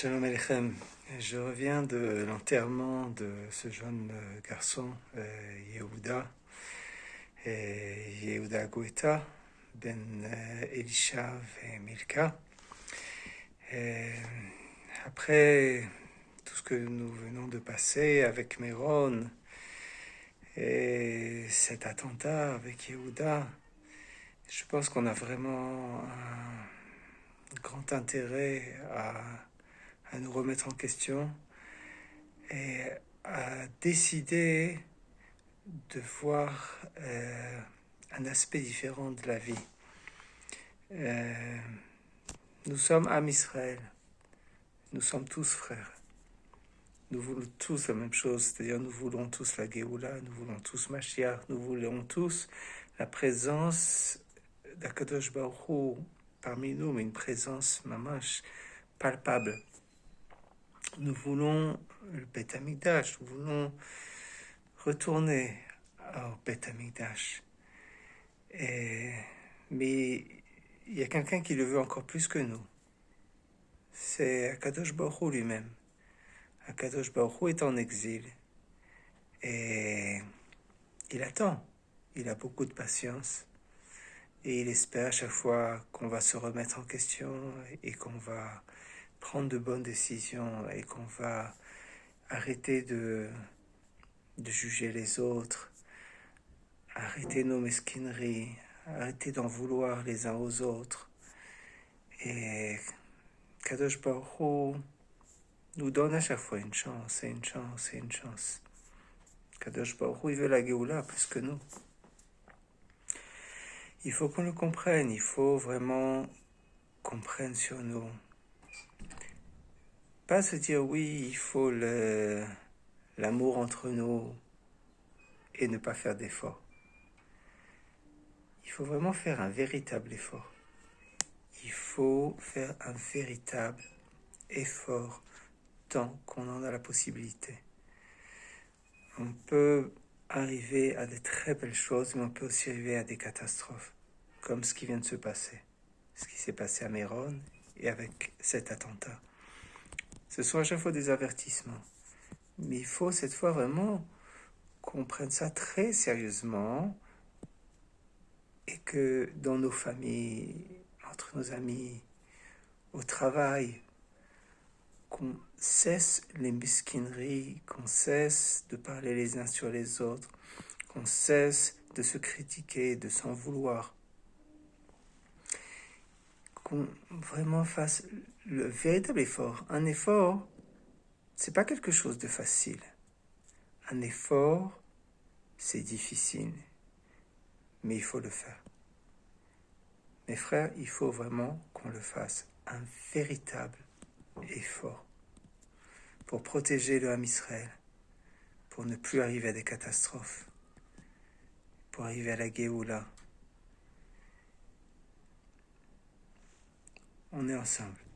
Shalom Aleichem. Je reviens de l'enterrement de ce jeune euh, garçon, euh, Yehuda, et Yehuda Goeta, Ben euh, Elishav et Milka. Après tout ce que nous venons de passer avec Méron et cet attentat avec Yehuda, je pense qu'on a vraiment un grand intérêt à à nous remettre en question et à décider de voir euh, un aspect différent de la vie. Euh, nous sommes âme Israël, nous sommes tous frères. Nous voulons tous la même chose, c'est-à-dire nous voulons tous la Géoula, nous voulons tous Mashiach, nous voulons tous la présence d'Akadosh Baruch parmi nous, mais une présence mamash palpable. Nous voulons le Beth nous voulons retourner au Beth Et, mais il y a quelqu'un qui le veut encore plus que nous. C'est Akadosh Baruch lui-même. Akadosh Baruch est en exil. Et il attend. Il a beaucoup de patience. Et il espère à chaque fois qu'on va se remettre en question et qu'on va prendre de bonnes décisions et qu'on va arrêter de, de juger les autres, arrêter nos mesquineries, arrêter d'en vouloir les uns aux autres. Et Kadosh Baruch nous donne à chaque fois une chance, et une chance, et une chance. Kadosh Baruch il veut la Géoula plus que nous. Il faut qu'on le comprenne, il faut vraiment qu'on prenne sur nous pas se dire oui, il faut l'amour entre nous et ne pas faire d'effort. Il faut vraiment faire un véritable effort. Il faut faire un véritable effort tant qu'on en a la possibilité. On peut arriver à de très belles choses, mais on peut aussi arriver à des catastrophes, comme ce qui vient de se passer, ce qui s'est passé à Méron et avec cet attentat. Ce sont à chaque fois des avertissements. Mais il faut cette fois vraiment qu'on prenne ça très sérieusement et que dans nos familles, entre nos amis, au travail, qu'on cesse les mesquineries, qu'on cesse de parler les uns sur les autres, qu'on cesse de se critiquer, de s'en vouloir, qu'on vraiment fasse le véritable effort. Un effort, c'est pas quelque chose de facile. Un effort, c'est difficile, mais il faut le faire. Mes frères, il faut vraiment qu'on le fasse. Un véritable effort pour protéger le Ham Israël, pour ne plus arriver à des catastrophes, pour arriver à la Géoula. On est ensemble.